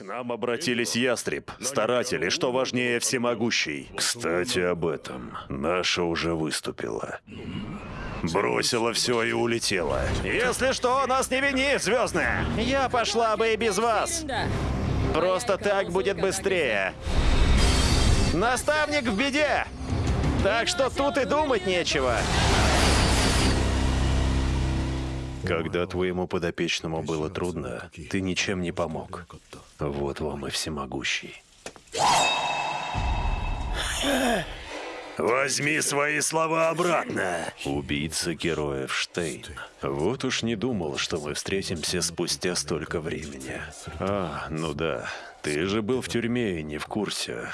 К нам обратились ястреб, старатель и, что важнее, всемогущий. Кстати, об этом. Наша уже выступила. Бросила все и улетела. Если что, нас не вини, Звездная. Я пошла бы и без вас. Просто так будет быстрее. Наставник в беде. Так что тут и думать нечего. Когда твоему подопечному было трудно, ты ничем не помог. Вот вам и всемогущий. Возьми свои слова обратно. Убийца героев Штейн. Вот уж не думал, что мы встретимся спустя столько времени. А, ну да. Ты же был в тюрьме и не в курсе.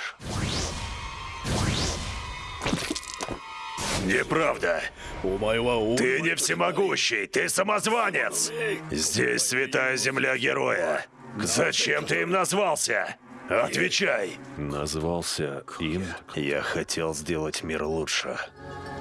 Неправда. Ты не всемогущий, ты самозванец. Здесь святая земля героя. Зачем ты им назвался? Отвечай. Назвался им. Я хотел сделать мир лучше.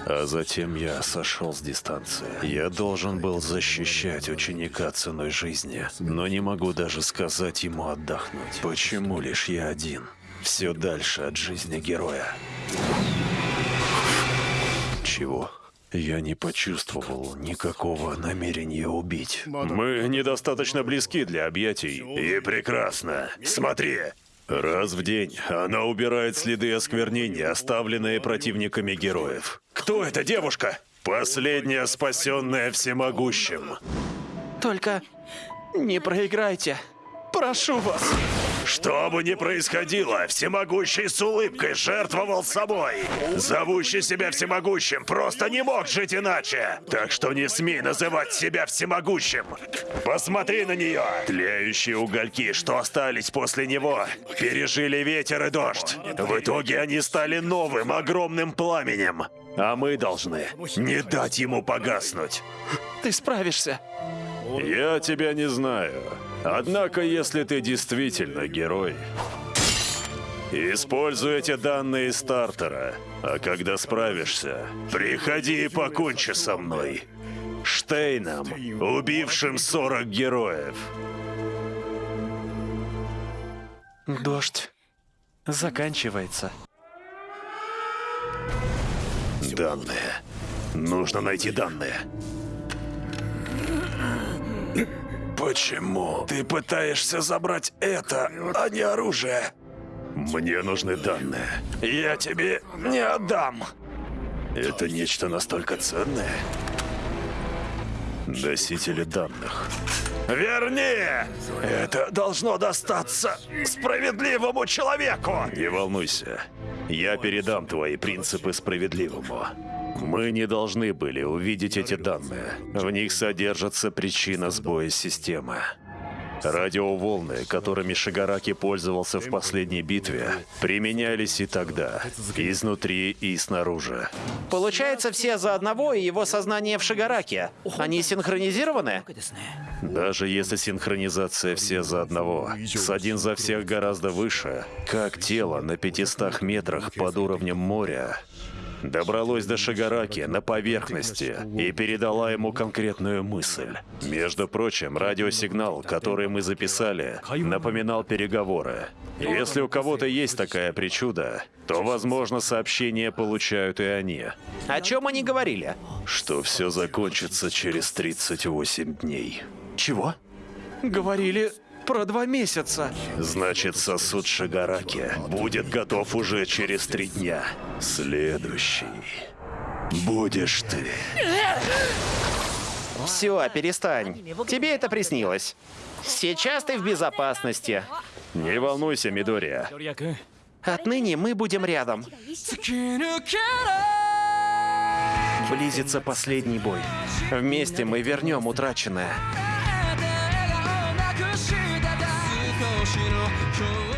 А затем я сошел с дистанции. Я должен был защищать ученика ценой жизни, но не могу даже сказать ему отдохнуть. Почему лишь я один? Все дальше от жизни героя. Чего? Я не почувствовал никакого намерения убить. Мы недостаточно близки для объятий. И прекрасно. Смотри. Раз в день она убирает следы осквернения, оставленные противниками героев. Кто эта девушка? Последняя спасенная всемогущим. Только не проиграйте. Прошу вас. Что бы ни происходило, всемогущий с улыбкой жертвовал собой. Зовущий себя всемогущим просто не мог жить иначе. Так что не смей называть себя всемогущим. Посмотри на нее. Тлеющие угольки, что остались после него, пережили ветер и дождь. В итоге они стали новым огромным пламенем. А мы должны не дать ему погаснуть. Ты справишься. Я тебя не знаю. Однако, если ты действительно герой, используй эти данные стартера. А когда справишься, приходи и покончи со мной. Штейном, убившим 40 героев. Дождь заканчивается. Данные. Нужно найти данные. Почему ты пытаешься забрать это, а не оружие? Мне нужны данные. Я тебе не отдам. Это нечто настолько ценное? Носители данных. Верни! Это должно достаться справедливому человеку! Не волнуйся. Я передам твои принципы справедливому. Мы не должны были увидеть эти данные. В них содержится причина сбоя системы. Радиоволны, которыми Шигараки пользовался в последней битве, применялись и тогда, изнутри и снаружи. Получается, все за одного и его сознание в Шигараке. Они синхронизированы? Даже если синхронизация все за одного, с один за всех гораздо выше, как тело на 500 метрах под уровнем моря, добралось до Шигараки на поверхности и передала ему конкретную мысль. Между прочим, радиосигнал, который мы записали, напоминал переговоры. Если у кого-то есть такая причуда, то, возможно, сообщения получают и они. О чем они говорили? Что все закончится через 38 дней. Чего? Говорили про два месяца. Значит, сосуд Шигараки будет готов уже через три дня. Следующий будешь ты. Все, перестань. Тебе это приснилось. Сейчас ты в безопасности. Не волнуйся, Мидория. Отныне мы будем рядом. Близится последний бой. Вместе мы вернем утраченное. 少しの